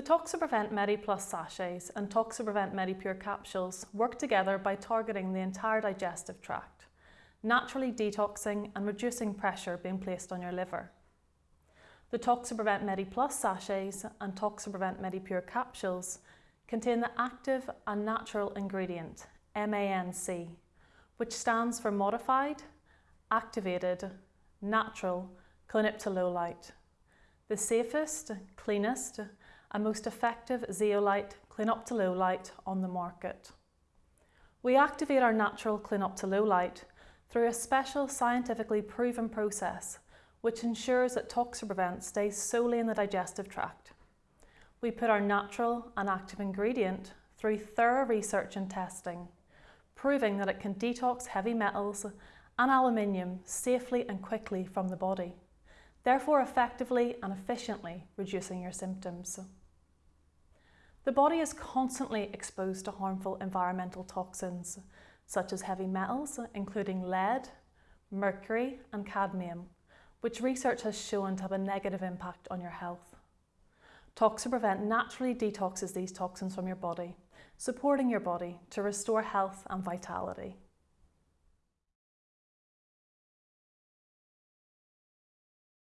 The Toxaprevent MediPlus sachets and Toxaprevent MediPure capsules work together by targeting the entire digestive tract, naturally detoxing and reducing pressure being placed on your liver. The Toxaprevent MediPlus sachets and Toxaprevent MediPure capsules contain the active and natural ingredient MANC, which stands for Modified, Activated, Natural Clinoptilolite, the safest, cleanest and most effective zeolite clinoptilolite on the market. We activate our natural clinoptilolite through a special scientifically proven process which ensures that Toxaprevent stays solely in the digestive tract. We put our natural and active ingredient through thorough research and testing, proving that it can detox heavy metals and aluminium safely and quickly from the body, therefore effectively and efficiently reducing your symptoms. The body is constantly exposed to harmful environmental toxins, such as heavy metals, including lead, mercury and cadmium, which research has shown to have a negative impact on your health. Toxaprevent naturally detoxes these toxins from your body, supporting your body to restore health and vitality.